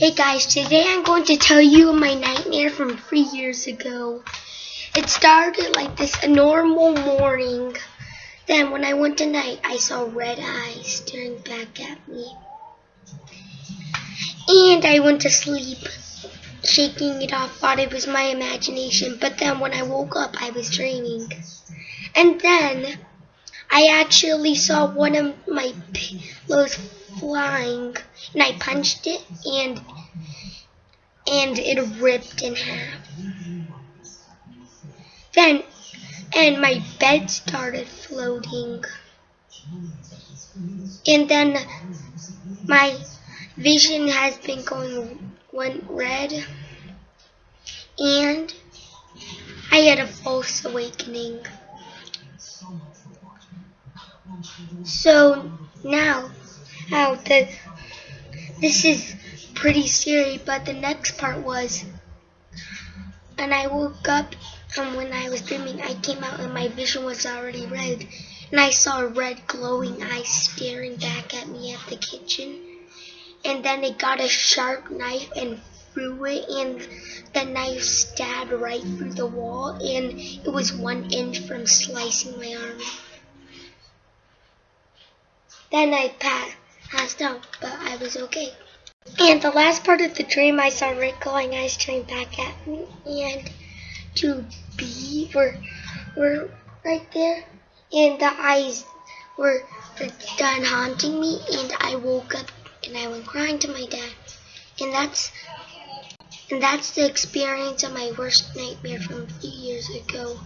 Hey guys, today I'm going to tell you my nightmare from three years ago. It started like this a normal morning. Then when I went to night, I saw red eyes staring back at me. And I went to sleep, shaking it off, thought it was my imagination. But then when I woke up, I was dreaming. And then I actually saw one of my pillows flying, and I punched it, and and it ripped in half. Then, and my bed started floating, and then my vision has been going went red, and I had a false awakening. So now, how the this is pretty scary, but the next part was, and I woke up, and when I was dreaming, I came out, and my vision was already red, and I saw a red glowing eye staring back at me at the kitchen, and then it got a sharp knife and threw it, and the knife stabbed right through the wall, and it was one inch from slicing my arm. Then I passed out, but I was okay. And the last part of the dream, I saw red glowing eyes staring back at me, and two B were were right there, and the eyes were done haunting me, and I woke up and I went crying to my dad, and that's and that's the experience of my worst nightmare from a few years ago.